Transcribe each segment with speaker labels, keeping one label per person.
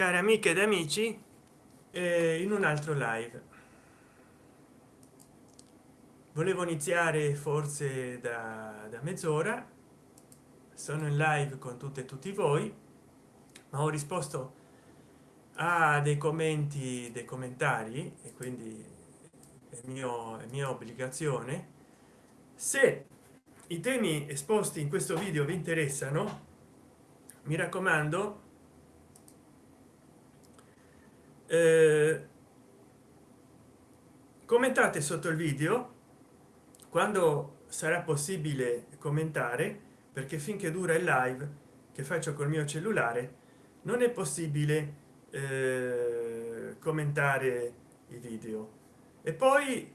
Speaker 1: cari amiche ed amici eh, in un altro live. Volevo iniziare forse da, da mezz'ora. Sono in live con tutte e tutti voi ma ho risposto a dei commenti dei commentari e quindi è mio è mia obbligazione. Se i temi esposti in questo video vi interessano mi raccomando eh, commentate sotto il video quando sarà possibile commentare perché finché dura il live che faccio col mio cellulare non è possibile eh, commentare i video. E poi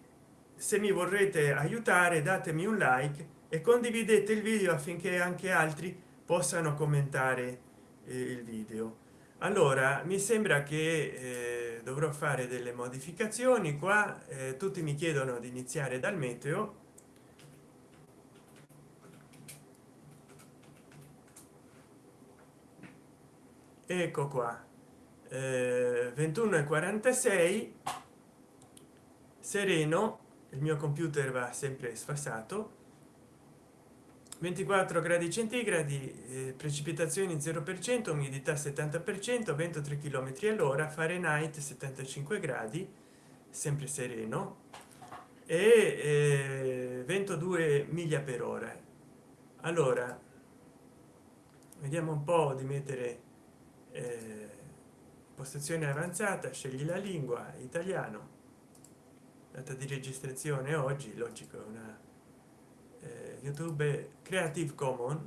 Speaker 1: se mi vorrete aiutare datemi un like e condividete il video affinché anche altri possano commentare eh, il video allora mi sembra che eh, dovrò fare delle modificazioni. Qua eh, tutti mi chiedono di iniziare dal meteo. Ecco qua. Eh, 21 e 46 sereno il mio computer va sempre sfassato 24 gradi centigradi eh, precipitazioni 0 per cento umidità 70 per cento vento 3 km all'ora fahrenheit 75 gradi sempre sereno e eh, vento 2 miglia per ora. Allora vediamo un po di mettere eh, postazione avanzata scegli la lingua italiano. Data di registrazione oggi logico una youtube creative commons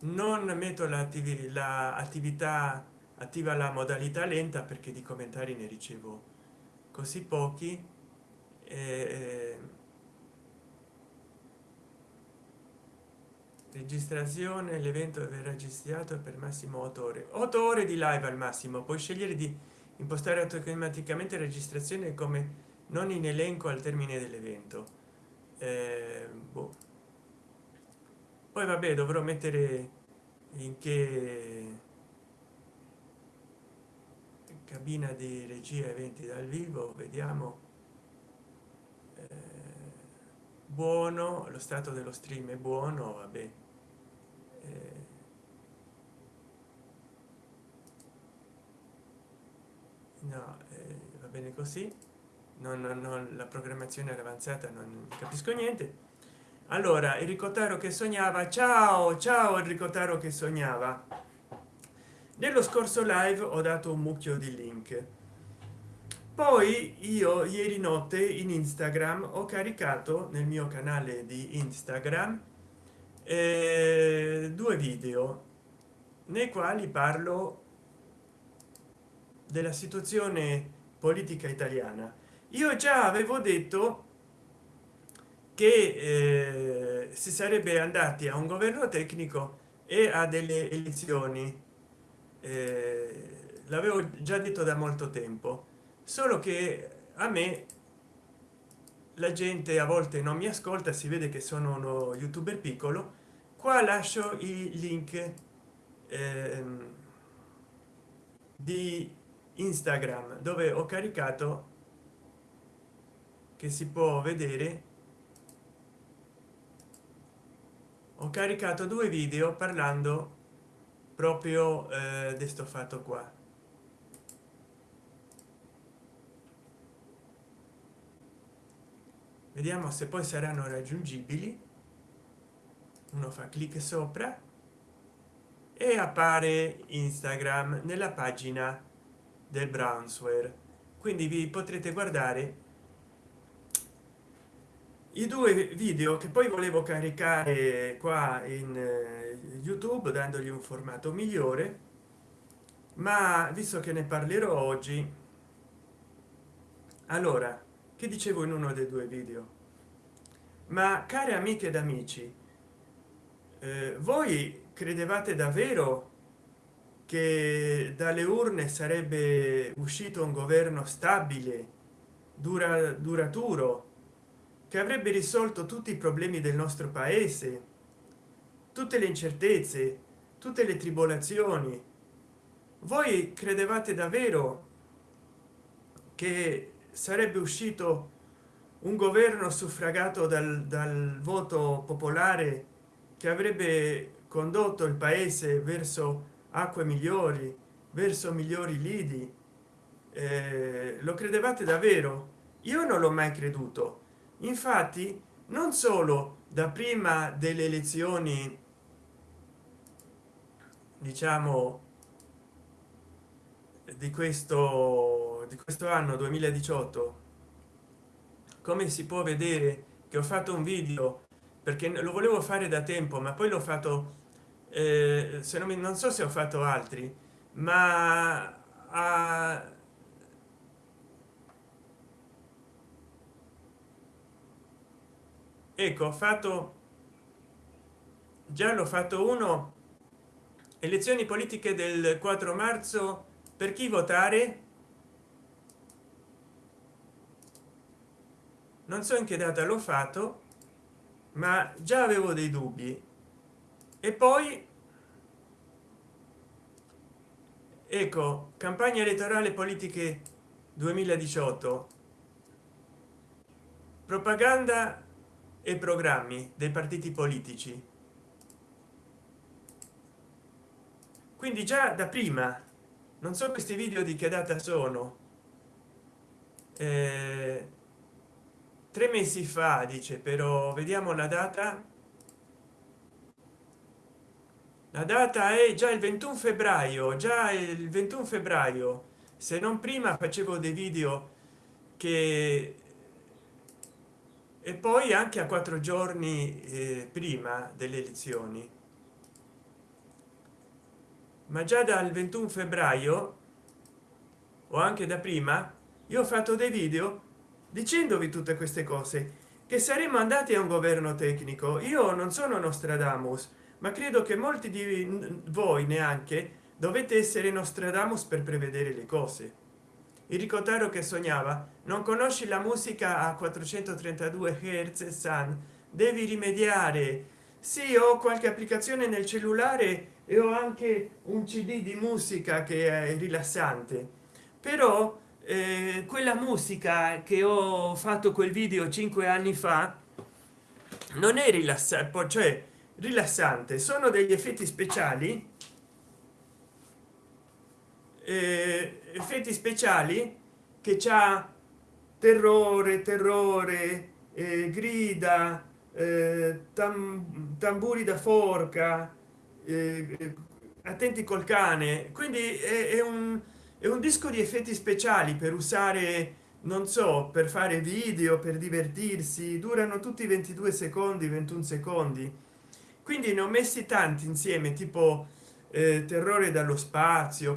Speaker 1: non metto l'attività attiva la modalità lenta perché di commentari ne ricevo così pochi eh, registrazione l'evento verrà registrato per massimo 8 ore. 8 ore di live al massimo puoi scegliere di impostare automaticamente registrazione come non in elenco al termine dell'evento eh, boh. poi vabbè dovrò mettere in che cabina di regia eventi dal vivo vediamo. Eh, buono lo stato dello stream è buono vabbè. Eh, no va bene così non, non la programmazione avanzata non capisco niente. Allora enrico taro che sognava ciao ciao enrico taro che sognava. Nello scorso live ho dato un mucchio di link. Poi io ieri notte in instagram ho caricato nel mio canale di instagram eh, due video nei quali parlo della situazione politica italiana io già avevo detto che eh, si sarebbe andati a un governo tecnico e a delle elezioni. Eh, l'avevo già detto da molto tempo. Solo che a me la gente a volte non mi ascolta si vede che sono uno youtuber piccolo. Qua lascio i link eh, di instagram dove ho caricato che si può vedere ho caricato due video parlando proprio eh, di sto fatto qua. Vediamo se poi saranno raggiungibili. Uno fa clic sopra e appare instagram nella pagina del brownsware quindi vi potrete guardare i due video che poi volevo caricare qua in eh, youtube dandogli un formato migliore ma visto che ne parlerò oggi allora che dicevo in uno dei due video? Ma care amiche ed amici eh, voi credevate davvero che dalle urne sarebbe uscito un governo stabile dura duraturo che avrebbe risolto tutti i problemi del nostro paese. Tutte le incertezze tutte le tribolazioni. Voi credevate davvero che sarebbe uscito un governo suffragato dal, dal voto popolare che avrebbe condotto il paese verso acque migliori verso migliori lidi? Eh, lo credevate davvero? Io non l'ho mai creduto infatti non solo da prima delle elezioni diciamo di questo di questo anno 2018 come si può vedere che ho fatto un video perché lo volevo fare da tempo ma poi l'ho fatto eh, se non, mi, non so se ho fatto altri ma a, ecco ho fatto già l'ho fatto uno elezioni politiche del 4 marzo per chi votare? Non so in che data l'ho fatto ma già avevo dei dubbi. E poi ecco campagna elettorale politiche 2018 propaganda e programmi dei partiti politici. Quindi già da prima non so questi video di che data sono. Eh, tre mesi fa dice però vediamo la data. La data è già il 21 febbraio già il 21 febbraio. Se non prima facevo dei video che e poi anche a quattro giorni eh, prima delle elezioni. Ma già dal 21 febbraio o anche da prima io ho fatto dei video dicendovi tutte queste cose che saremmo andati a un governo tecnico. Io non sono nostradamus ma credo che molti di voi neanche dovete essere nostradamus per prevedere le cose il ricotaro che sognava non conosci la musica a 432 hz san devi rimediare. Sì ho qualche applicazione nel cellulare e ho anche un cd di musica che è rilassante. Però eh, quella musica che ho fatto quel video cinque anni fa non è rilassante cioè rilassante. Sono degli effetti speciali effetti speciali che c'ha terrore terrore eh, grida eh, tam, tamburi da forca eh, attenti col cane. Quindi è, è un è un disco di effetti speciali per usare non so per fare video per divertirsi. Durano tutti 22 secondi 21 secondi. Quindi ne ho messi tanti insieme tipo eh, terrore dallo spazio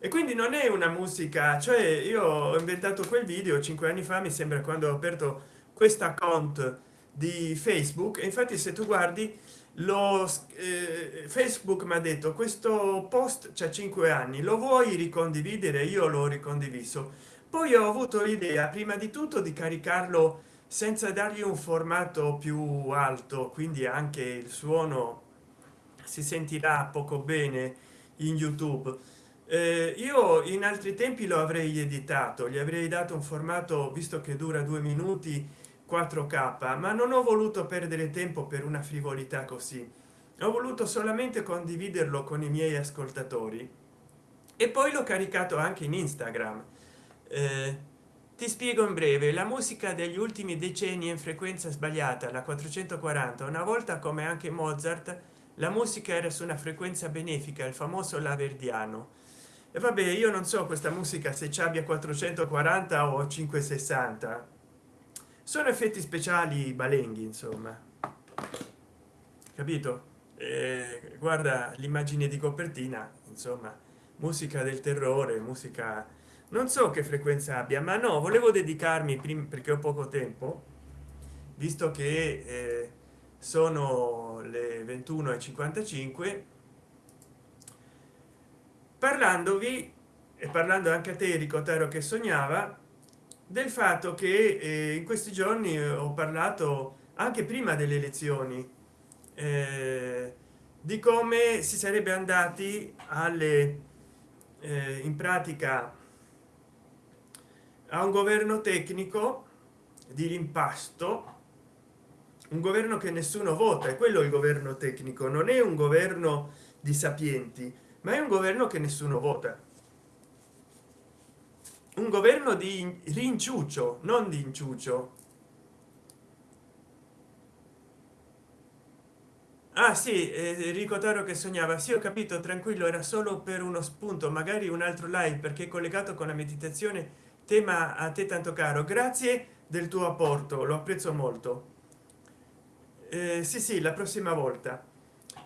Speaker 1: e quindi non è una musica cioè io ho inventato quel video cinque anni fa mi sembra quando ho aperto questa account di facebook e infatti se tu guardi lo eh, facebook mi ha detto questo post c'è cinque anni lo vuoi ricondividere? Io l'ho ricondiviso. Poi ho avuto l'idea prima di tutto di caricarlo senza dargli un formato più alto quindi anche il suono si sentirà poco bene in youtube. Eh, io in altri tempi lo avrei editato gli avrei dato un formato visto che dura due minuti 4k ma non ho voluto perdere tempo per una frivolità così. Ho voluto solamente condividerlo con i miei ascoltatori. E poi l'ho caricato anche in instagram. Eh, ti spiego in breve la musica degli ultimi decenni in frequenza sbagliata la 440 una volta come anche mozart la musica era su una frequenza benefica il famoso laverdiano. E vabbè io non so questa musica se ci abbia 440 o 560 sono effetti speciali balenghi insomma. Capito? Eh, guarda l'immagine di copertina insomma musica del terrore musica non so che frequenza abbia ma no volevo dedicarmi prima perché ho poco tempo visto che eh, sono le 21 e 55 parlandovi e parlando anche a te Enrico Taro che sognava del fatto che eh, in questi giorni ho parlato anche prima delle elezioni eh, di come si sarebbe andati alle eh, in pratica a un governo tecnico di rimpasto un governo che nessuno vota e quello il governo tecnico non è un governo di sapienti ma è un governo che nessuno vota un governo di rinciuccio non di inciuccio. Ah sì eh, ricordaro che sognava. Sì ho capito tranquillo era solo per uno spunto magari un altro live perché collegato con la meditazione tema a te tanto caro. Grazie del tuo apporto lo apprezzo molto. Eh, sì sì la prossima volta.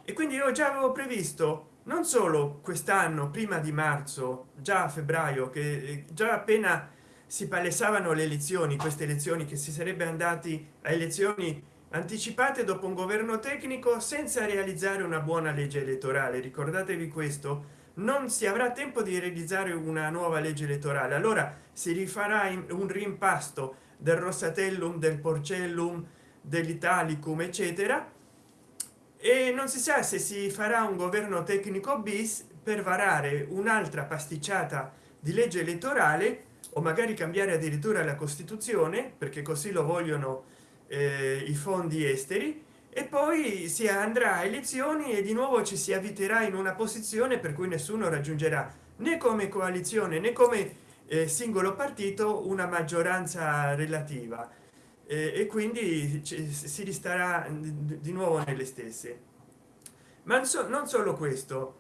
Speaker 1: E quindi io già avevo previsto non solo quest'anno prima di marzo già a febbraio che eh, già appena si palesavano le elezioni queste elezioni che si sarebbe andati a elezioni anticipate dopo un governo tecnico senza realizzare una buona legge elettorale. Ricordatevi questo non si avrà tempo di realizzare una nuova legge elettorale. Allora si rifarà un rimpasto del rossatellum del porcellum dell'italicum eccetera e non si sa se si farà un governo tecnico bis per varare un'altra pasticciata di legge elettorale o magari cambiare addirittura la costituzione perché così lo vogliono eh, i fondi esteri e poi si andrà a elezioni e di nuovo ci si avviterà in una posizione per cui nessuno raggiungerà né come coalizione né come eh, singolo partito una maggioranza relativa e quindi si ristarà di nuovo nelle stesse. Ma non solo questo.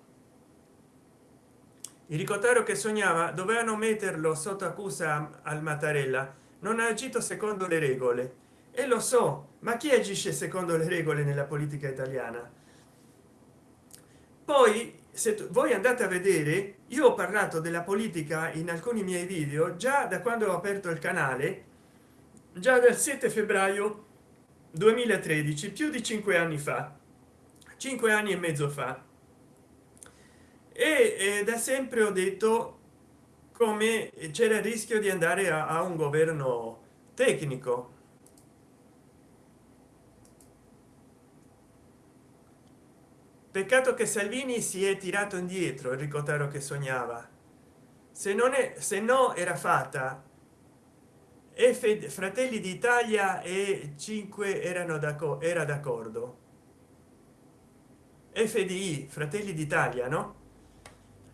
Speaker 1: Il ricotaro che sognava dovevano metterlo sotto accusa al mattarella. Non ha agito secondo le regole. E lo so ma chi agisce secondo le regole nella politica italiana? Poi se voi andate a vedere io ho parlato della politica in alcuni miei video già da quando ho aperto il canale già dal 7 febbraio 2013 più di cinque anni fa. Cinque anni e mezzo fa. E, e da sempre ho detto come c'era il rischio di andare a, a un governo tecnico. Peccato che salvini si è tirato indietro il ricotaro che sognava. Se non è se no era fatta e fratelli d'italia e 5 erano d'accordo era d'accordo. Fdi fratelli d'italia no?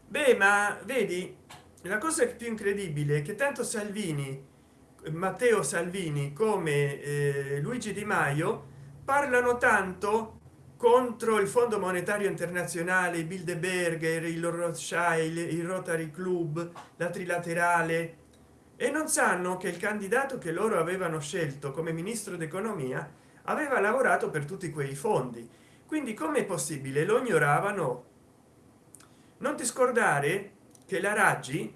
Speaker 1: Beh ma vedi la cosa più incredibile è che tanto salvini matteo salvini come eh, luigi di maio parlano tanto contro il fondo monetario internazionale bilderberger il rothschild il rotary club la trilaterale e non sanno che il candidato che loro avevano scelto come ministro d'economia aveva lavorato per tutti quei fondi. Quindi come è possibile? Lo ignoravano? Non ti scordare che la raggi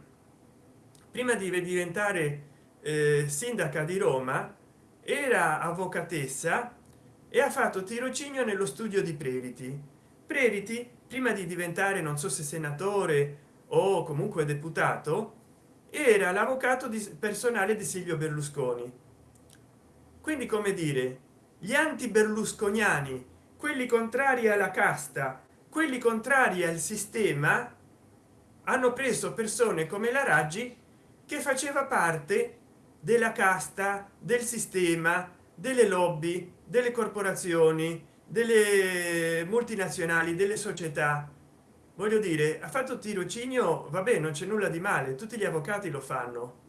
Speaker 1: prima di diventare eh, sindaca di roma era avvocatessa e ha fatto tirocinio nello studio di previti previti prima di diventare non so se senatore o comunque deputato era l'avvocato personale di silvio berlusconi. Quindi come dire gli anti berlusconiani quelli contrari alla casta quelli contrari al sistema hanno preso persone come la raggi che faceva parte della casta del sistema delle lobby delle corporazioni delle multinazionali delle società voglio dire ha fatto tirocinio vabbè non c'è nulla di male tutti gli avvocati lo fanno.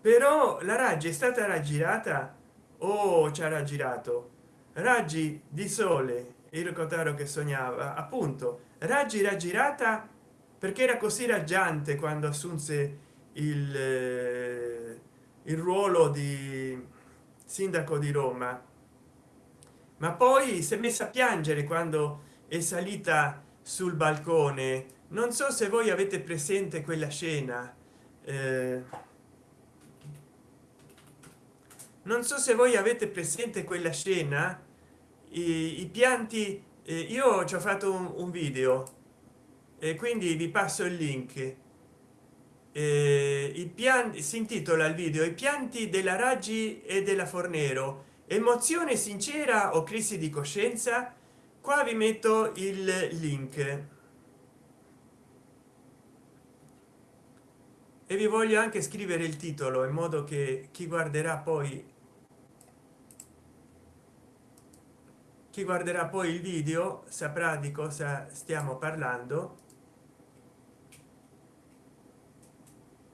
Speaker 1: Però la raggi è stata raggirata? O ci ha raggirato. Raggi di sole il cotaro che sognava appunto. Raggi raggirata perché era così raggiante quando assunse il, eh, il ruolo di sindaco di roma. Ma poi si è messa a piangere quando è salita sul balcone. Non so se voi avete presente quella scena. Eh, non so se voi avete presente quella scena. I, i pianti eh, io ci ho fatto un, un video e quindi vi passo il link. Eh, i pianti si intitola il video i pianti della raggi e della fornero. Emozione sincera o crisi di coscienza qua vi metto il link. E vi voglio anche scrivere il titolo in modo che chi guarderà poi chi guarderà poi il video saprà di cosa stiamo parlando.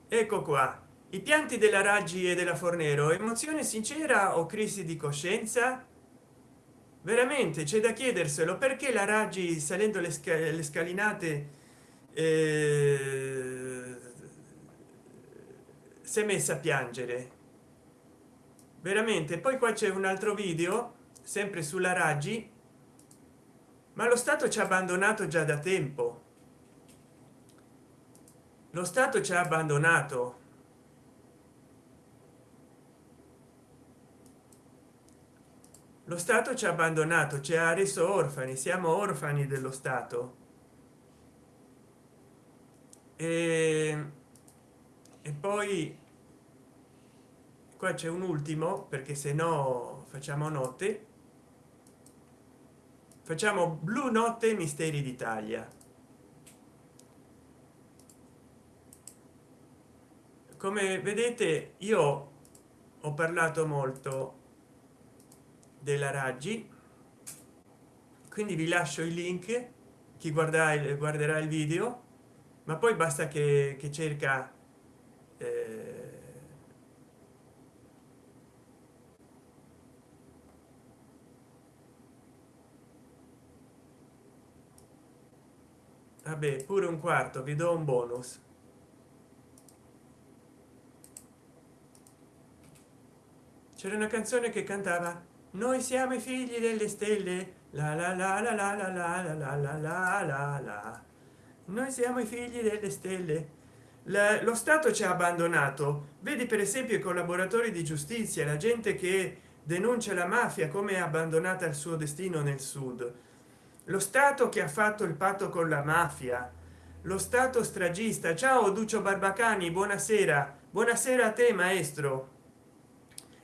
Speaker 1: Ecco qua. I pianti della raggi e della fornero emozione sincera o crisi di coscienza veramente c'è da chiederselo. Perché la raggi salendo le, sca le scalinate eh, si è messa a piangere? Veramente poi qua c'è un altro video sempre sulla raggi ma lo stato ci ha abbandonato già da tempo. Lo stato ci ha abbandonato lo stato ci ha abbandonato ci ha reso orfani siamo orfani dello stato. E, e poi qua c'è un ultimo perché se no facciamo notte. Facciamo blu notte misteri d'italia. Come vedete io ho parlato molto della raggi. Quindi vi lascio il link chi guarda il, guarderà il video ma poi basta che, che cerca eh, vabbè pure un quarto vi do un bonus. C'era una canzone che cantava noi siamo i figli delle stelle la la la la la la la la la la la la la noi siamo i figli delle stelle la, lo stato ci ha abbandonato vedi per esempio i collaboratori di giustizia la gente che denuncia la mafia come è abbandonata al suo destino nel sud lo stato che ha fatto il patto con la mafia lo stato stragista ciao duccio barbacani buonasera buonasera a te maestro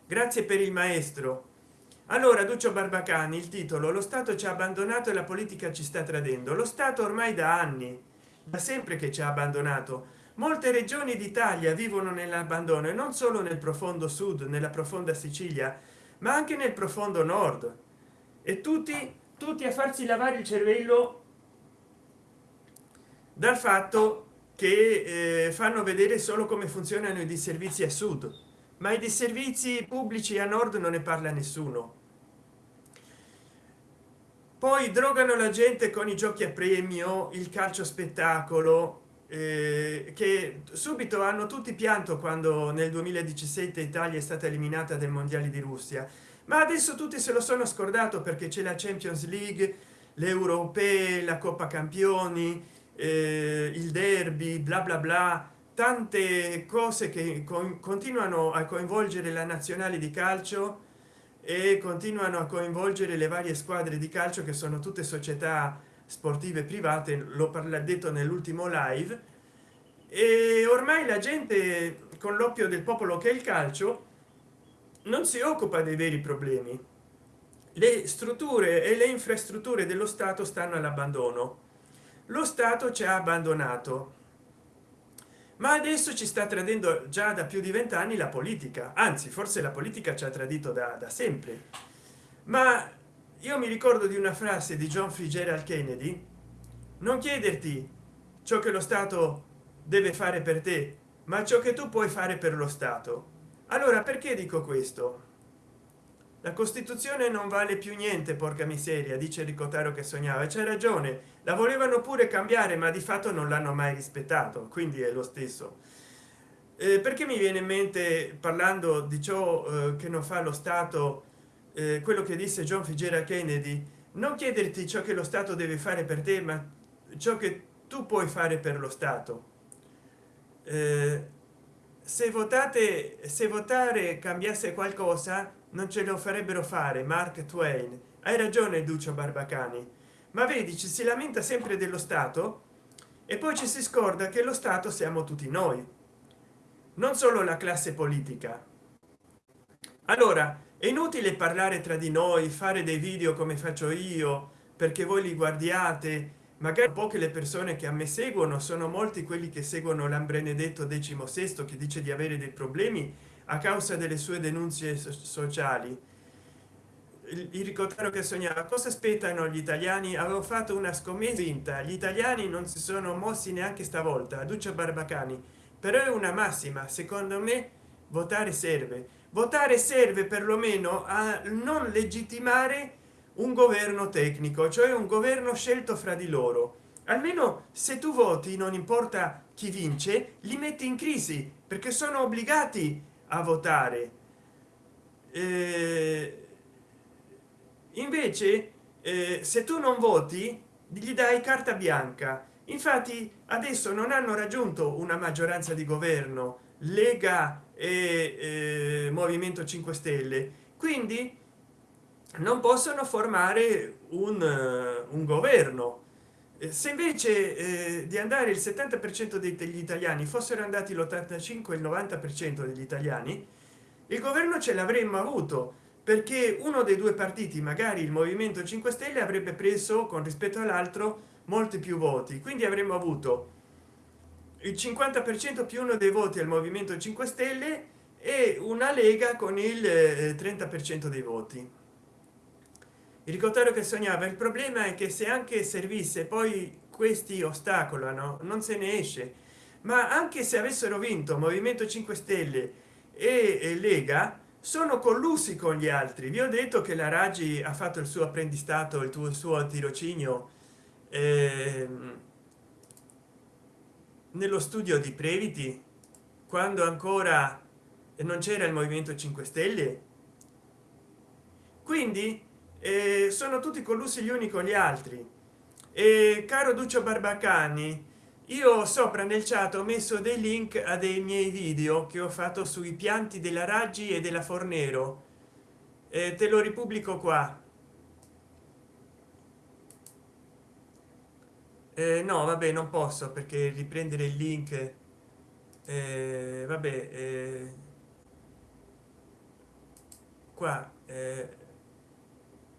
Speaker 1: grazie per il maestro allora duccio barbacani il titolo lo stato ci ha abbandonato e la politica ci sta tradendo lo stato ormai da anni da sempre che ci ha abbandonato. Molte regioni d'italia vivono nell'abbandono e non solo nel profondo sud nella profonda sicilia ma anche nel profondo nord. E tutti tutti a farsi lavare il cervello dal fatto che eh, fanno vedere solo come funzionano i disservizi a sud. Ma i disservizi pubblici a nord non ne parla nessuno poi drogano la gente con i giochi a premio il calcio spettacolo eh, che subito hanno tutti pianto quando nel 2017 italia è stata eliminata del mondiale di russia. Ma adesso tutti se lo sono scordato perché c'è la champions league l'europee la coppa campioni eh, il derby bla bla bla. Tante cose che con, continuano a coinvolgere la nazionale di calcio e continuano a coinvolgere le varie squadre di calcio che sono tutte società sportive private lo parla detto nell'ultimo live. E ormai la gente con l'oppio del popolo che è il calcio non si occupa dei veri problemi. Le strutture e le infrastrutture dello stato stanno all'abbandono. Lo stato ci ha abbandonato ma adesso ci sta tradendo già da più di vent'anni la politica. Anzi forse la politica ci ha tradito da, da sempre. Ma io mi ricordo di una frase di john fitzgerald kennedy. Non chiederti ciò che lo stato deve fare per te ma ciò che tu puoi fare per lo stato. Allora perché dico questo la costituzione non vale più niente porca miseria dice ricotaro che sognava c'è ragione. La volevano pure cambiare ma di fatto non l'hanno mai rispettato quindi è lo stesso. Eh, perché mi viene in mente parlando di ciò eh, che non fa lo stato eh, quello che disse john fitzgerald kennedy? Non chiederti ciò che lo stato deve fare per te ma ciò che tu puoi fare per lo stato. Eh, se votate se votare cambiasse qualcosa non ce lo farebbero fare mark twain. Hai ragione duccio barbacani. Ma vedi ci si lamenta sempre dello stato e poi ci si scorda che lo stato siamo tutti noi. Non solo la classe politica. Allora è inutile parlare tra di noi fare dei video come faccio io perché voi li guardiate. Magari poche le persone che a me seguono sono molti quelli che seguono l'ambrenedetto decimo sesto che dice di avere dei problemi a causa delle sue denunce sociali. Il ricordato che sognava cosa aspettano gli italiani? Avevo fatto una scommessa vinta gli italiani non si sono mossi neanche stavolta. Duccio barbacani. Però è una massima. Secondo me votare serve. Votare serve perlomeno a non legittimare un governo tecnico cioè un governo scelto fra di loro. Almeno se tu voti non importa chi vince li metti in crisi perché sono obbligati a votare. Eh, invece eh, se tu non voti gli dai carta bianca. Infatti adesso non hanno raggiunto una maggioranza di governo lega e eh, movimento 5 stelle. Quindi non possono formare un, un governo se invece eh, di andare il 70 per cento degli italiani fossero andati l'85 il 90 per cento degli italiani il governo ce l'avremmo avuto perché uno dei due partiti magari il movimento 5 stelle avrebbe preso con rispetto all'altro molti più voti. Quindi avremmo avuto il 50 per cento più uno dei voti al movimento 5 stelle e una lega con il 30 per cento dei voti il ricordato che sognava il problema è che se anche servisse poi questi ostacolano non se ne esce. Ma anche se avessero vinto movimento 5 stelle e lega sono collusi con gli altri. Vi ho detto che la raggi ha fatto il suo apprendistato il tuo suo tirocinio ehm, nello studio di previti quando ancora non c'era il movimento 5 stelle. Quindi eh, sono tutti collusi gli uni con gli altri. E caro duccio barbacani io sopra nel chat ho messo dei link a dei miei video che ho fatto sui pianti della raggi e della fornero. Eh, te lo ripubblico qua. Eh, no vabbè non posso perché riprendere il link eh, vabbè qua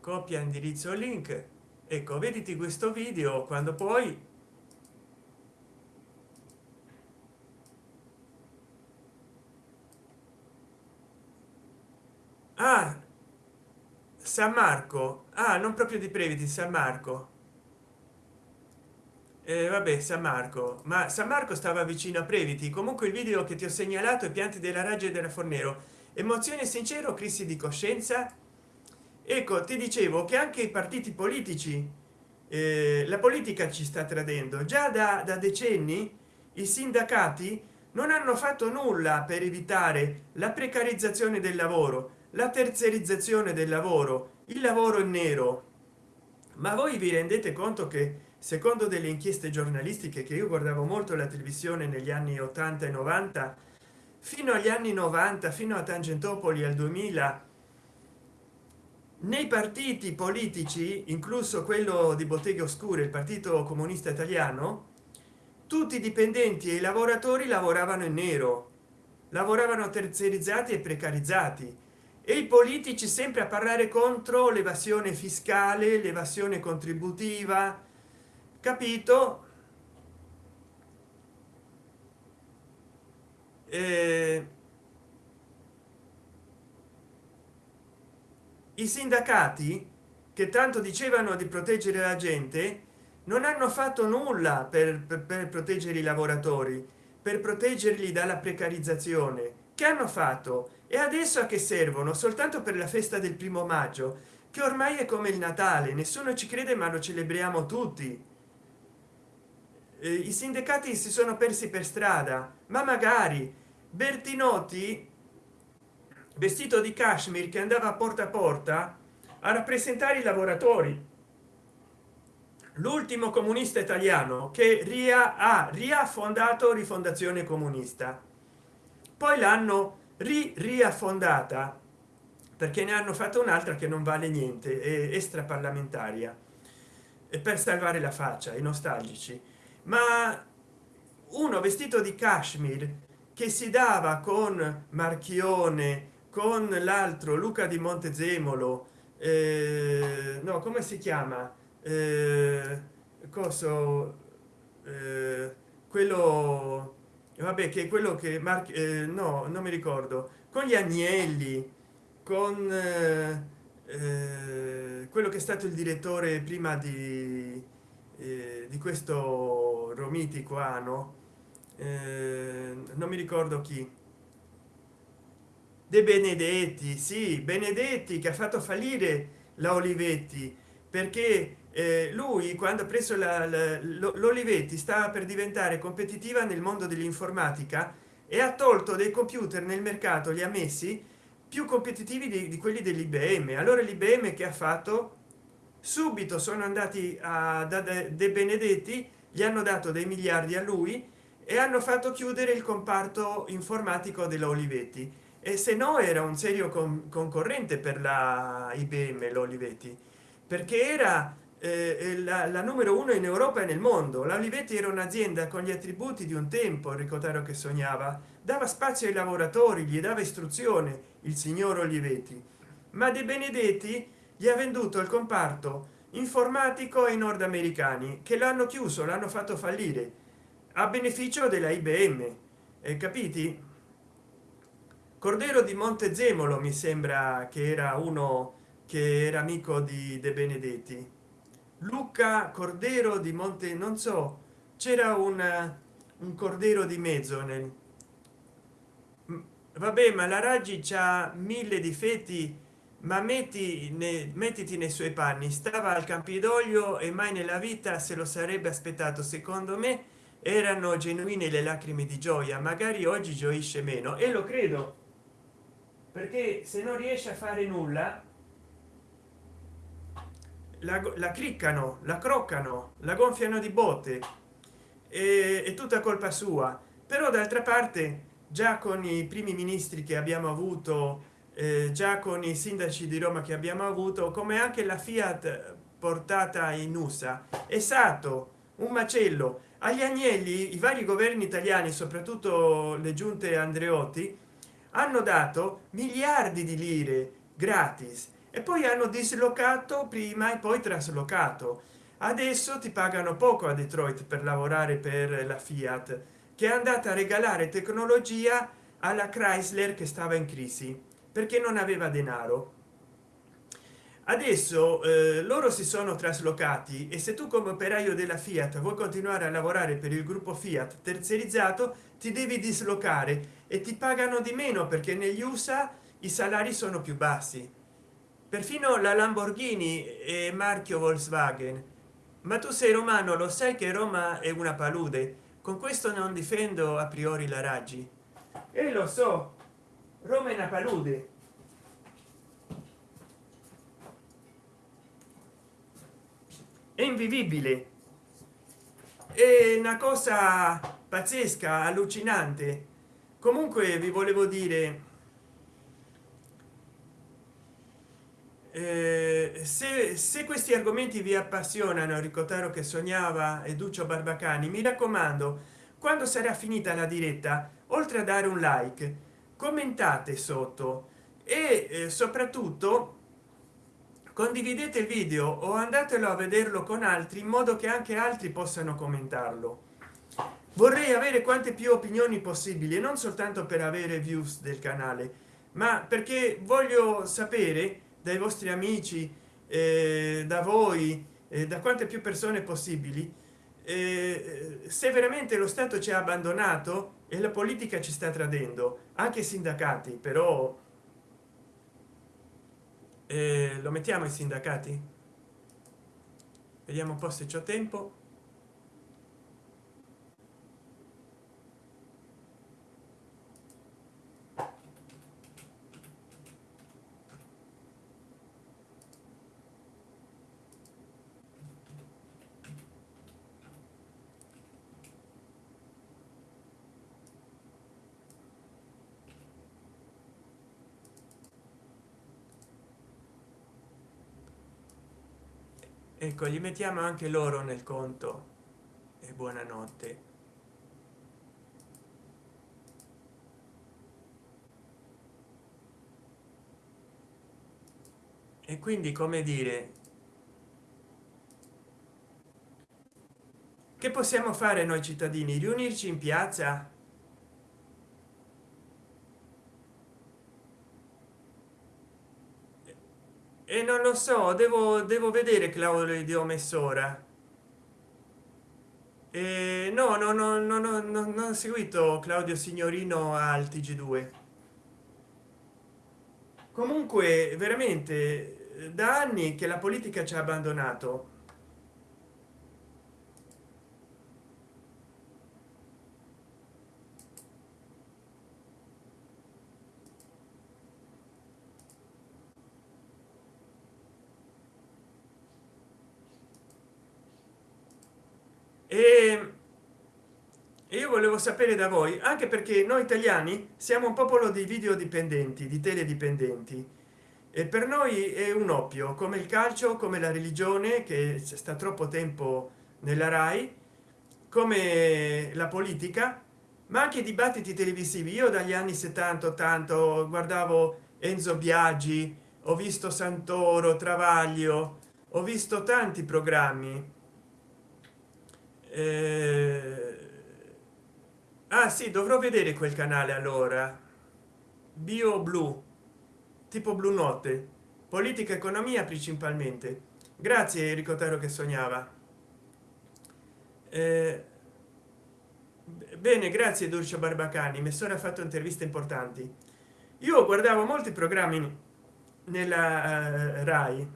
Speaker 1: copia indirizzo link. Ecco vediti questo video quando poi ah san marco. Ah non proprio di previti san marco. Eh, vabbè san marco. Ma san marco stava vicino a previti. Comunque il video che ti ho segnalato i pianti della raggia della fornero. Emozione sincero crisi di coscienza ecco ti dicevo che anche i partiti politici eh, la politica ci sta tradendo. Già da, da decenni i sindacati non hanno fatto nulla per evitare la precarizzazione del lavoro la terzerizzazione del lavoro il lavoro in nero. Ma voi vi rendete conto che secondo delle inchieste giornalistiche che io guardavo molto la televisione negli anni 80 e 90 fino agli anni 90 fino a tangentopoli al 2000 nei partiti politici incluso quello di botteghe oscure il partito comunista italiano tutti i dipendenti e i lavoratori lavoravano in nero. Lavoravano terziarizzati e precarizzati. E i politici sempre a parlare contro l'evasione fiscale l'evasione contributiva. Capito? Eh, i sindacati che tanto dicevano di proteggere la gente non hanno fatto nulla per, per, per proteggere i lavoratori per proteggerli dalla precarizzazione. Che hanno fatto? E adesso a che servono? Soltanto per la festa del primo maggio che ormai è come il natale nessuno ci crede ma lo celebriamo tutti. Eh, i sindacati si sono persi per strada ma magari bertinotti vestito di kashmir che andava porta a porta a rappresentare i lavoratori. L'ultimo comunista italiano che ria ha riaffondato rifondazione comunista. Poi l'hanno ri riaffondata perché ne hanno fatto un'altra che non vale niente è extra parlamentaria e per salvare la faccia i nostalgici. Ma uno vestito di kashmir che si dava con marchione con l'altro luca di montezemolo eh, no come si chiama? Eh, coso eh, quello vabbè che quello che Mar eh, no non mi ricordo con gli agnelli con eh, eh, quello che è stato il direttore prima di, eh, di questo romiti qua no? Eh, non mi ricordo chi de benedetti sì benedetti che ha fatto fallire la olivetti perché eh, lui quando ha preso l'olivetti stava per diventare competitiva nel mondo dell'informatica e ha tolto dei computer nel mercato li ha messi più competitivi di, di quelli dell'ibm allora l'ibm che ha fatto? Subito sono andati a da de benedetti gli hanno dato dei miliardi a lui e hanno fatto chiudere il comparto informatico della olivetti e se no era un serio con concorrente per la ibm l'olivetti perché era eh, la, la, numero uno in europa e nel mondo. La olivetti era un'azienda con gli attributi di un tempo ricordare che sognava. Dava spazio ai lavoratori gli dava istruzione il signor olivetti. Ma de benedetti gli ha venduto il comparto informatico ai nordamericani che l'hanno chiuso l'hanno fatto fallire a beneficio della ibm eh, capiti cordero di montezemolo mi sembra che era uno che era amico di de benedetti. Luca cordero di monte non so c'era un, un cordero di mezzo nel vabbè ma la raggi c'ha mille difetti ma metti ne, mettiti nei suoi panni. Stava al campidoglio e mai nella vita se lo sarebbe aspettato. Secondo me erano genuine le lacrime di gioia. Magari oggi gioisce meno. E lo credo perché se non riesce a fare nulla la, la criccano la croccano la gonfiano di botte e, è tutta colpa sua. Però d'altra parte già con i primi ministri che abbiamo avuto eh, già con i sindaci di roma che abbiamo avuto come anche la fiat portata in usa è stato un macello. Agli agnelli i vari governi italiani soprattutto le giunte andreotti hanno dato miliardi di lire gratis e poi hanno dislocato prima e poi traslocato. Adesso ti pagano poco a detroit per lavorare per la fiat che è andata a regalare tecnologia alla chrysler che stava in crisi perché non aveva denaro adesso eh, loro si sono traslocati e se tu come operaio della fiat vuoi continuare a lavorare per il gruppo fiat terzerizzato ti devi dislocare e ti pagano di meno perché negli usa i salari sono più bassi. Perfino la lamborghini è marchio volkswagen. Ma tu sei romano lo sai che roma è una palude. Con questo non difendo a priori la raggi. E lo so roma è una palude è invivibile. È una cosa pazzesca allucinante. Comunque vi volevo dire eh, se, se, questi argomenti vi appassionano ricordare che sognava e duccio barbacani mi raccomando quando sarà finita la diretta oltre a dare un like commentate sotto e eh, soprattutto condividete il video o andatelo a vederlo con altri in modo che anche altri possano commentarlo. Vorrei avere quante più opinioni possibili non soltanto per avere views del canale ma perché voglio sapere dai vostri amici eh, da voi eh, da quante più persone possibili eh, se veramente lo stato ci ha abbandonato e la politica ci sta tradendo anche i sindacati però eh, lo mettiamo i sindacati? Vediamo un po se c'è tempo ecco gli mettiamo anche loro nel conto. E buonanotte. E quindi come dire che possiamo fare noi cittadini? Riunirci in piazza? E non lo so devo devo vedere claudio di omessora e no no no no no no non ho seguito claudio signorino al tg2 comunque veramente da anni che la politica ci ha abbandonato e io volevo sapere da voi anche perché noi italiani siamo un popolo di video dipendenti di teledipendenti. E per noi è un oppio come il calcio come la religione che sta troppo tempo nella rai come la politica ma anche i dibattiti televisivi. Io dagli anni 70 80 guardavo enzo biagi ho visto santoro travaglio ho visto tanti programmi. Eh, ah sì dovrò vedere quel canale allora. Bio blu. Tipo blu notte. Politica economia principalmente. Grazie enrico taro che sognava. Eh, bene grazie dulce barbacani. Mi sono fatto interviste importanti. Io guardavo molti programmi nella uh, rai.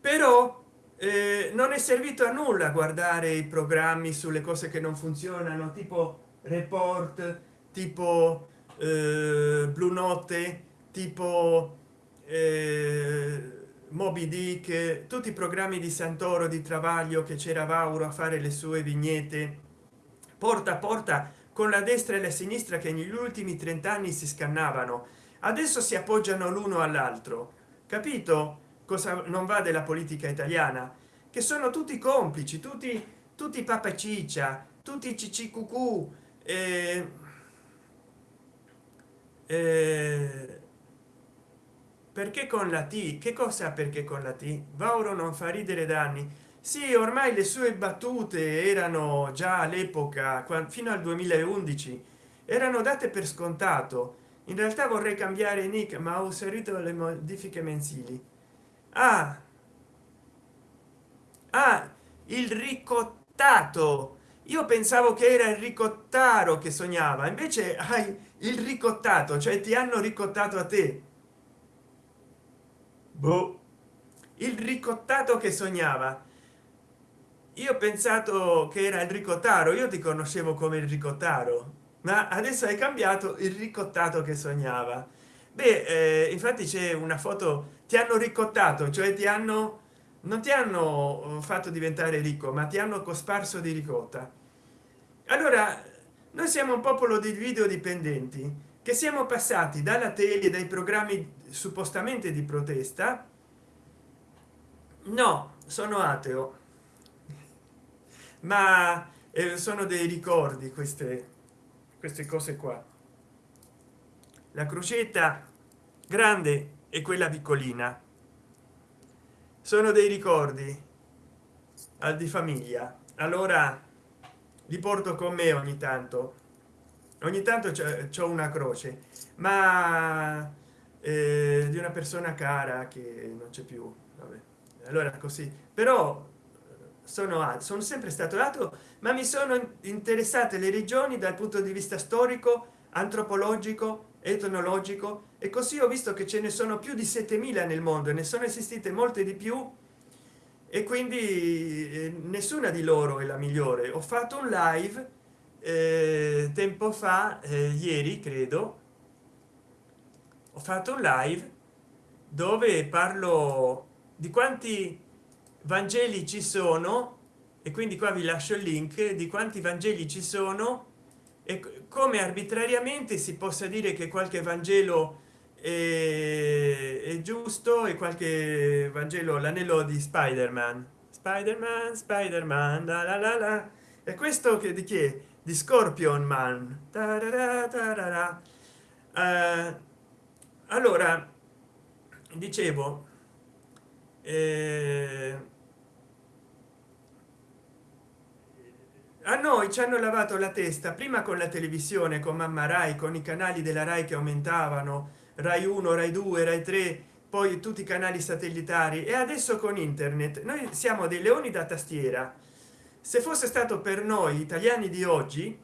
Speaker 1: Però eh, non è servito a nulla guardare i programmi sulle cose che non funzionano tipo report tipo eh, blu notte tipo eh, moby dick tutti i programmi di santoro di travaglio che c'era vauro a fare le sue vignette. Porta a porta con la destra e la sinistra che negli ultimi 30 anni si scannavano. Adesso si appoggiano l'uno all'altro. Capito cosa non va della politica italiana che sono tutti complici tutti tutti papa ciccia tutti ccqq eh, eh, perché con la t? Che cosa perché con la t? Vauro non fa ridere da anni. Sì ormai le sue battute erano già all'epoca fino al 2011 erano date per scontato. In realtà vorrei cambiare nick ma ho inserito le modifiche mensili ah, ah il ricottato. Io pensavo che era il ricottaro che sognava invece hai il ricottato cioè ti hanno ricottato a te. Boh. il ricottato che sognava. Io ho pensato che era il ricottaro io ti conoscevo come il ricottaro ma adesso hai cambiato il ricottato che sognava. Beh eh, infatti c'è una foto ti hanno ricottato cioè ti hanno non ti hanno eh, fatto diventare ricco ma ti hanno cosparso di ricotta. Allora noi siamo un popolo di video dipendenti che siamo passati dalla tele dai programmi suppostamente di protesta. No sono ateo. Ma eh, sono dei ricordi queste queste cose qua. La crocetta grande e quella piccolina sono dei ricordi al di famiglia. Allora li porto con me ogni tanto. Ogni tanto c'è una croce ma eh, di una persona cara che non c'è più Vabbè. allora così. Però sono sono sempre stato dato ma mi sono interessate le regioni dal punto di vista storico antropologico etnologico e così ho visto che ce ne sono più di 7000 nel mondo ne sono esistite molte di più e quindi eh, nessuna di loro è la migliore. Ho fatto un live eh, tempo fa eh, ieri credo. Ho fatto un live dove parlo di quanti vangeli ci sono e quindi qua vi lascio il link di quanti vangeli ci sono e come arbitrariamente si possa dire che qualche vangelo è, è giusto e qualche vangelo l'anello di spider-man? Spider-man spider-man la la la la. E questo che di chi è? Di scorpion man. Tarara, tarara. Uh, allora dicevo eh, a noi ci hanno lavato la testa prima con la televisione con mamma rai con i canali della rai che aumentavano rai 1 rai 2 rai 3 poi tutti i canali satellitari e adesso con internet noi siamo dei leoni da tastiera. Se fosse stato per noi italiani di oggi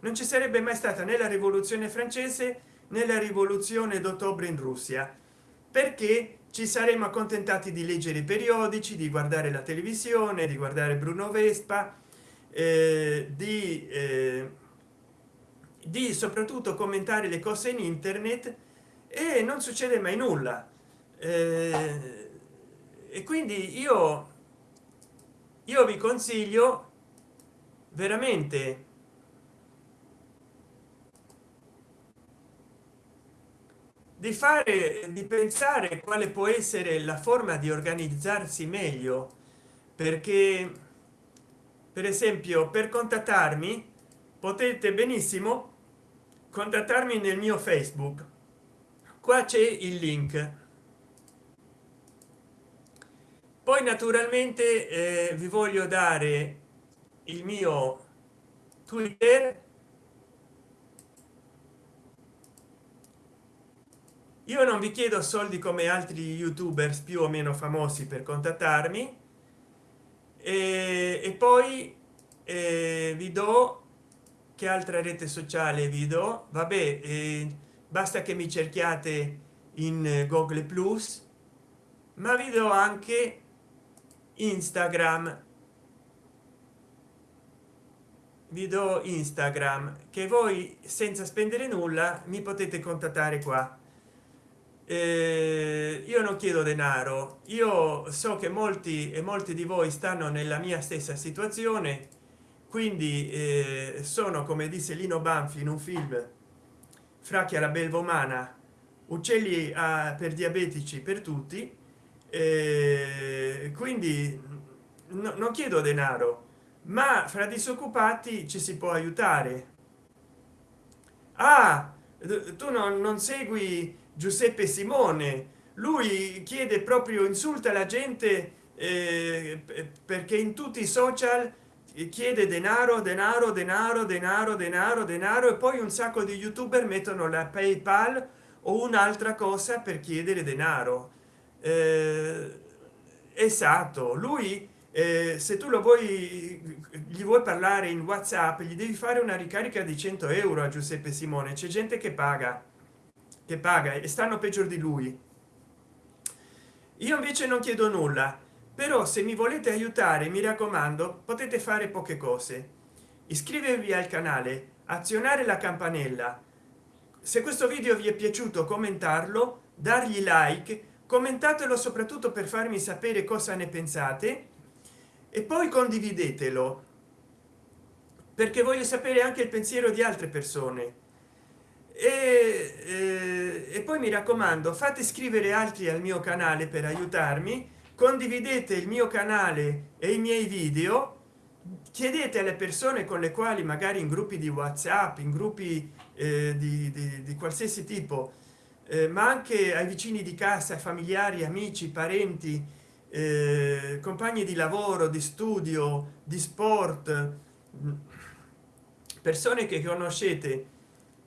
Speaker 1: non ci sarebbe mai stata né la rivoluzione francese nella rivoluzione d'ottobre in russia. Perché ci saremmo accontentati di leggere i periodici di guardare la televisione di guardare bruno vespa eh, di eh, di soprattutto commentare le cose in internet e non succede mai nulla. Eh, e quindi io io vi consiglio veramente di fare di pensare quale può essere la forma di organizzarsi meglio perché per esempio per contattarmi potete benissimo contattarmi nel mio facebook. Qua c'è il link. Poi naturalmente eh, vi voglio dare il mio twitter. Io non vi chiedo soldi come altri youtubers più o meno famosi per contattarmi e, e poi eh, vi do che altra rete sociale vi do? Vabbè eh, basta che mi cerchiate in google plus ma vi do anche instagram. Vi do instagram che voi senza spendere nulla mi potete contattare qua eh, io non chiedo denaro. Io so che molti e molti di voi stanno nella mia stessa situazione quindi eh, sono come disse lino banfi in un film fracchia la belvomana uccelli a, ah, per diabetici per tutti eh, quindi no, non chiedo denaro ma fra disoccupati ci si può aiutare. Ah tu non, non segui giuseppe simone. Lui chiede proprio insulta la gente eh, perché in tutti i social chiede denaro denaro denaro denaro denaro denaro e poi un sacco di youtuber mettono la paypal o un'altra cosa per chiedere denaro. Eh, esatto lui eh, se tu lo vuoi gli vuoi parlare in whatsapp gli devi fare una ricarica di 100 euro a giuseppe simone. C'è gente che paga che paga e stanno peggio di lui. Io invece non chiedo nulla però se mi volete aiutare mi raccomando potete fare poche cose. Iscrivervi al canale azionare la campanella. Se questo video vi è piaciuto commentarlo dargli like commentatelo soprattutto per farmi sapere cosa ne pensate e poi condividetelo perché voglio sapere anche il pensiero di altre persone e, eh, e poi mi raccomando fate iscrivere altri al mio canale per aiutarmi. Condividete il mio canale e i miei video. Chiedete alle persone con le quali magari in gruppi di whatsapp in gruppi eh, di, di, di qualsiasi tipo eh, ma anche ai vicini di casa familiari amici parenti eh, compagni di lavoro di studio di sport persone che conoscete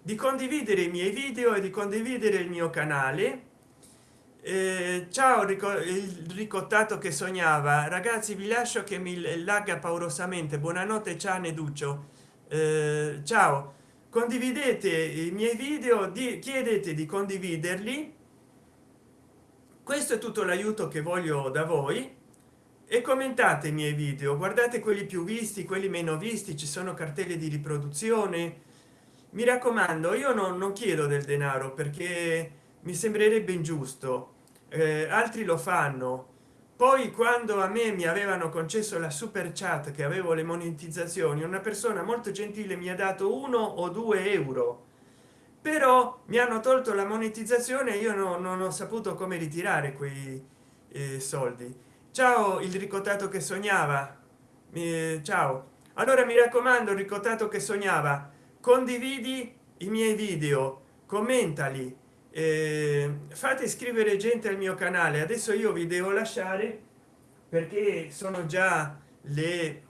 Speaker 1: di condividere i miei video e di condividere il mio canale. Eh, ciao il ricottato che sognava. Ragazzi vi lascio che mi lagga paurosamente. Buonanotte ciao neduccio eh, ciao. Condividete i miei video di chiedete di condividerli. Questo è tutto l'aiuto che voglio da voi. E commentate i miei video. Guardate quelli più visti quelli meno visti. Ci sono cartelle di riproduzione mi raccomando io non, non chiedo del denaro perché mi sembrerebbe ingiusto. Eh, altri lo fanno. Poi quando a me mi avevano concesso la super chat che avevo le monetizzazioni una persona molto gentile mi ha dato uno o due euro. Però mi hanno tolto la monetizzazione io no, non ho saputo come ritirare quei eh, soldi. Ciao il ricottato che sognava. Eh, ciao. Allora mi raccomando ricottato che sognava condividi i miei video commentali eh, fate iscrivere gente al mio canale. Adesso io vi devo lasciare perché sono già le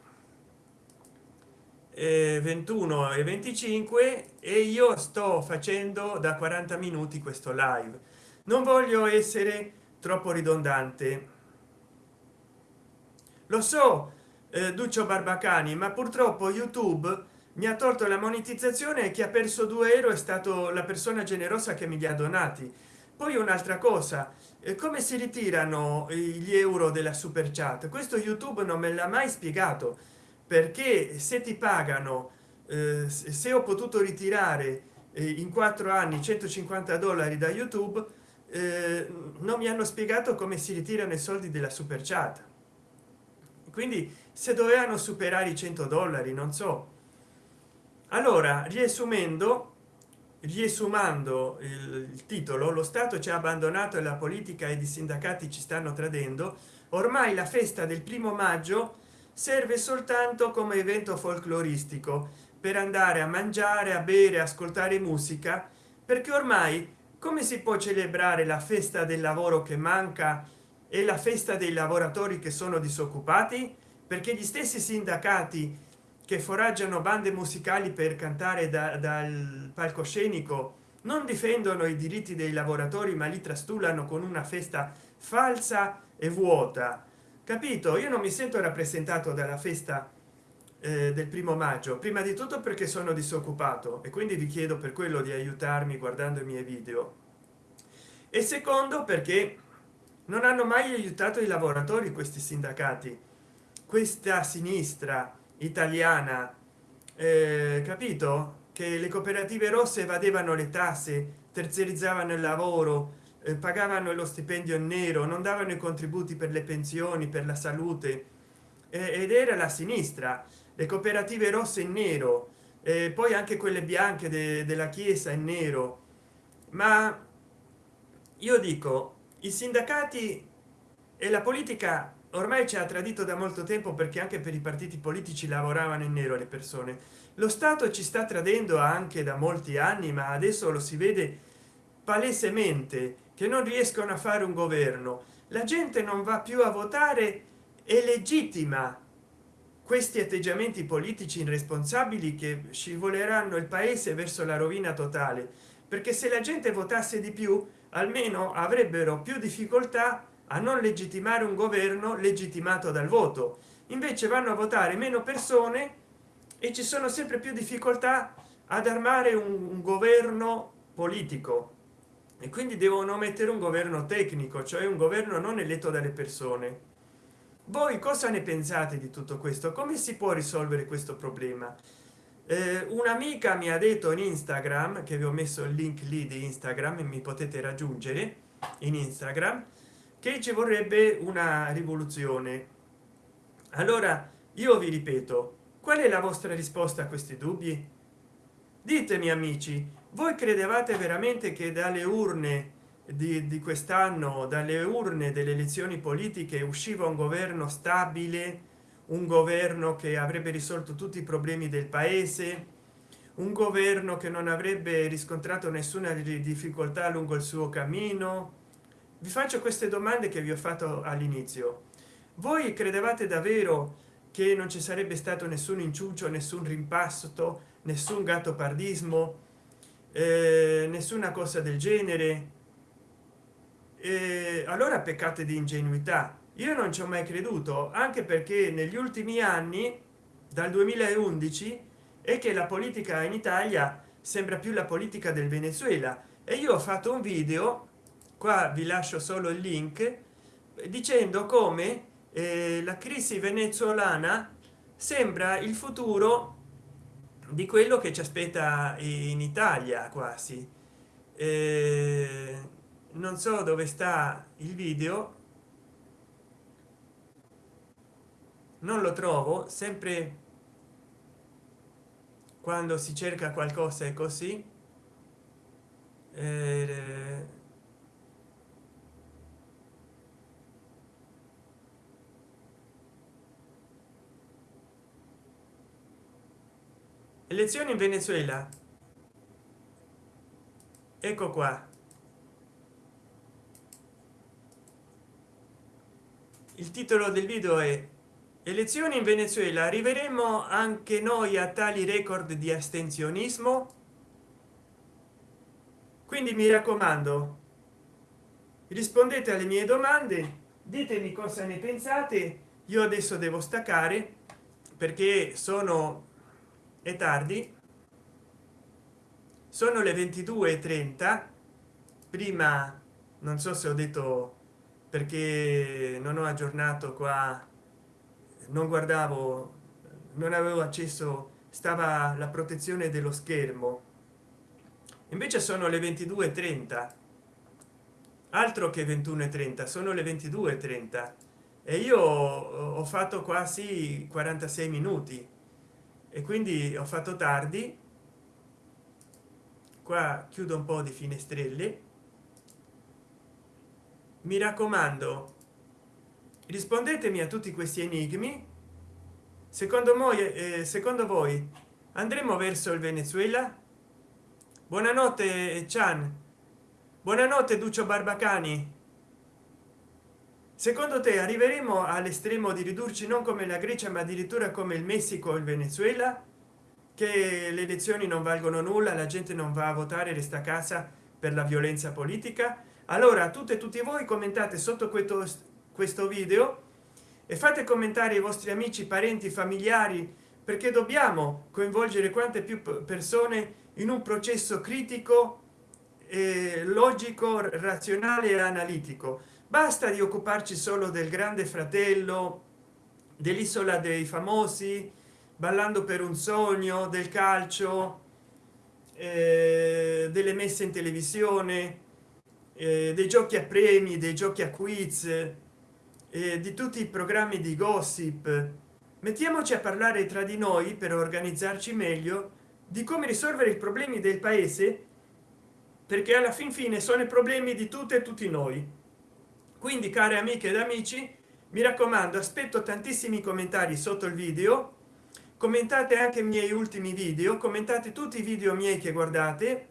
Speaker 1: eh, 21 e 25 e io sto facendo da 40 minuti questo live. Non voglio essere troppo ridondante. Lo so eh, duccio barbacani ma purtroppo youtube mi ha tolto la monetizzazione e chi ha perso 2 euro è stato la persona generosa che mi li ha donati. Poi un'altra cosa eh, come si ritirano gli euro della super chat? Questo youtube non me l'ha mai spiegato perché se ti pagano eh, se ho potuto ritirare eh, in quattro anni 150 dollari da youtube eh, non mi hanno spiegato come si ritirano i soldi della super chat. Quindi se dovevano superare i 100 dollari non so allora riassumendo riesumando il, il, titolo lo stato ci ha abbandonato e la politica ed i sindacati ci stanno tradendo. Ormai la festa del primo maggio serve soltanto come evento folcloristico per andare a mangiare a bere ascoltare musica perché ormai come si può celebrare la festa del lavoro che manca e la festa dei lavoratori che sono disoccupati? Perché gli stessi sindacati che foraggiano bande musicali per cantare da, dal palcoscenico. Non difendono i diritti dei lavoratori ma li trastullano con una festa falsa e vuota. Capito? Io non mi sento rappresentato dalla festa eh, del primo maggio. Prima di tutto perché sono disoccupato e quindi vi chiedo per quello di aiutarmi guardando i miei video. E secondo perché non hanno mai aiutato i lavoratori questi sindacati questa sinistra italiana. Eh, capito? Che le cooperative rosse evadevano le tasse terziarizzavano il lavoro eh, pagavano lo stipendio in nero non davano i contributi per le pensioni per la salute. Eh, ed era la sinistra le cooperative rosse in nero poi anche quelle bianche de della chiesa in nero. Ma io dico i sindacati e la politica ormai ci ha tradito da molto tempo perché anche per i partiti politici lavoravano in nero le persone. Lo stato ci sta tradendo anche da molti anni ma adesso lo si vede palesemente che non riescono a fare un governo. La gente non va più a votare è legittima questi atteggiamenti politici irresponsabili che scivoleranno il paese verso la rovina totale. Perché se la gente votasse di più almeno avrebbero più difficoltà a non legittimare un governo legittimato dal voto. Invece vanno a votare meno persone e ci sono sempre più difficoltà ad armare un, un governo politico. E quindi devono mettere un governo tecnico cioè un governo non eletto dalle persone. Voi cosa ne pensate di tutto questo? Come si può risolvere questo problema? Eh, un'amica mi ha detto in instagram che vi ho messo il link lì di instagram e mi potete raggiungere in instagram che ci vorrebbe una rivoluzione. Allora io vi ripeto qual è la vostra risposta a questi dubbi? Ditemi amici voi credevate veramente che dalle urne di, di quest'anno dalle urne delle elezioni politiche usciva un governo stabile un governo che avrebbe risolto tutti i problemi del paese un governo che non avrebbe riscontrato nessuna difficoltà lungo il suo cammino vi faccio queste domande che vi ho fatto all'inizio. Voi credevate davvero che non ci sarebbe stato nessun inciucio nessun rimpasto nessun gatto pardismo eh, nessuna cosa del genere? Eh, allora peccate di ingenuità. Io non ci ho mai creduto anche perché negli ultimi anni dal 2011 è che la politica in italia sembra più la politica del venezuela. E io ho fatto un video qua vi lascio solo il link dicendo come eh, la crisi venezuelana sembra il futuro di quello che ci aspetta in italia quasi. Eh, non so dove sta il video. Non lo trovo sempre quando si cerca qualcosa è così. Eh, elezioni in venezuela. Ecco qua. Il titolo del video è elezioni in venezuela. Arriveremo anche noi a tali record di astensionismo? Quindi mi raccomando rispondete alle mie domande ditemi cosa ne pensate. Io adesso devo staccare perché sono è tardi. Sono le 22:30 prima non so se ho detto perché non ho aggiornato qua. Non guardavo non avevo accesso stava la protezione dello schermo. Invece sono le 22:30 altro che 21:30 sono le 22:30 e io ho fatto quasi 46 minuti e quindi ho fatto tardi. Qua chiudo un po di finestrelle mi raccomando rispondetemi a tutti questi enigmi. Secondo voi eh, secondo voi andremo verso il venezuela? Buonanotte chan. Buonanotte duccio barbacani secondo te arriveremo all'estremo di ridurci non come la grecia ma addirittura come il messico o il venezuela? Che le elezioni non valgono nulla la gente non va a votare resta a casa per la violenza politica? Allora tutte e tutti voi commentate sotto questo questo video e fate commentare i vostri amici parenti familiari perché dobbiamo coinvolgere quante più persone in un processo critico logico razionale e analitico basta di occuparci solo del grande fratello dell'isola dei famosi ballando per un sogno del calcio eh, delle messe in televisione eh, dei giochi a premi dei giochi a quiz eh, di tutti i programmi di gossip. Mettiamoci a parlare tra di noi per organizzarci meglio di come risolvere i problemi del paese perché alla fin fine sono i problemi di tutte e tutti noi quindi care amiche ed amici mi raccomando aspetto tantissimi commentari sotto il video. Commentate anche i miei ultimi video commentate tutti i video miei che guardate.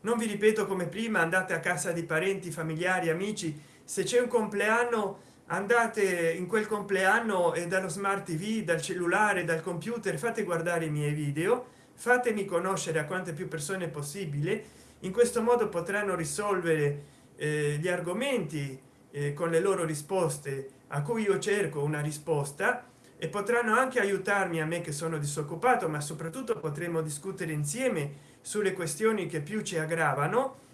Speaker 1: Non vi ripeto come prima andate a casa di parenti familiari amici. Se c'è un compleanno andate in quel compleanno e dallo smart tv dal cellulare dal computer fate guardare i miei video. Fatemi conoscere a quante più persone possibile. In questo modo potranno risolvere eh, gli argomenti con le loro risposte a cui io cerco una risposta e potranno anche aiutarmi a me che sono disoccupato ma soprattutto potremo discutere insieme sulle questioni che più ci aggravano.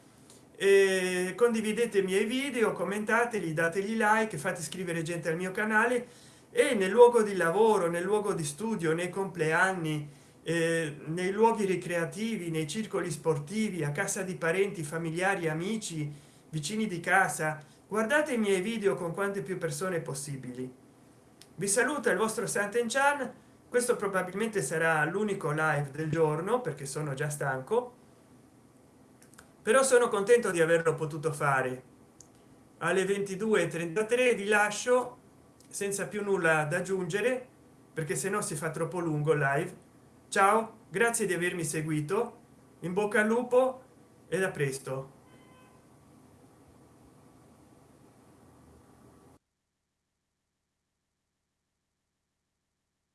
Speaker 1: E condividete i miei video commentateli dategli like fate iscrivere gente al mio canale. E nel luogo di lavoro nel luogo di studio nei compleanni eh, nei luoghi ricreativi nei circoli sportivi a casa di parenti familiari amici vicini di casa guardate i miei video con quante più persone possibili. Vi saluta il vostro santen chan. Questo probabilmente sarà l'unico live del giorno perché sono già stanco. Però sono contento di averlo potuto fare. Alle 22:33 vi lascio senza più nulla da aggiungere perché se no si fa troppo lungo live. Ciao grazie di avermi seguito. In bocca al lupo e da presto